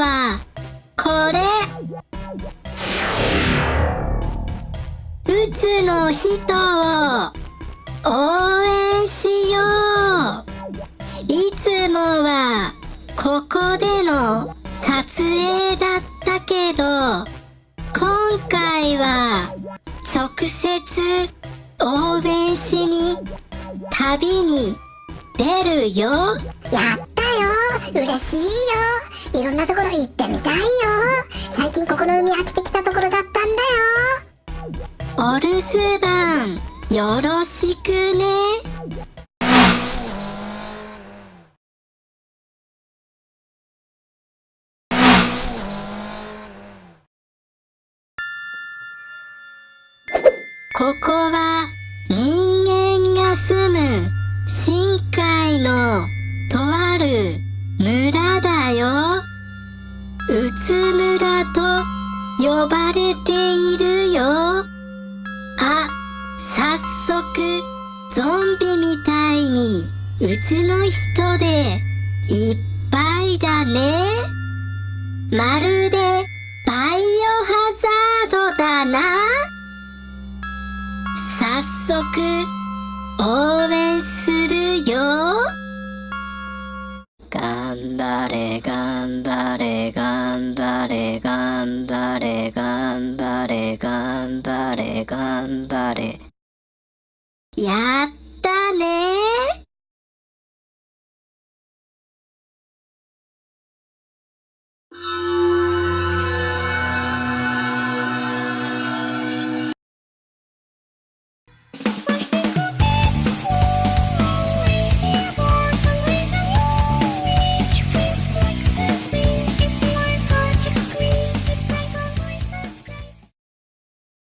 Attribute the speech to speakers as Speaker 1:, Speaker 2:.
Speaker 1: はこれ。うつの人を応援しよう。いつもはここでの撮影だったけど今回は直接応援しに旅に出るよ。
Speaker 2: やったよ嬉しいよ。いろんなところ行ってみたいよ。最近ここの海飽きてきたところだったんだよ。
Speaker 1: お留守番よろしくね。ここは人間が住む深海のとあるよ。うつ村と呼ばれているよ。あ、早速ゾンビみたいにうつの人でいっぱいだね。まるでバイオハザードだな。早速頑張れ、頑張れ、頑張れ。やったね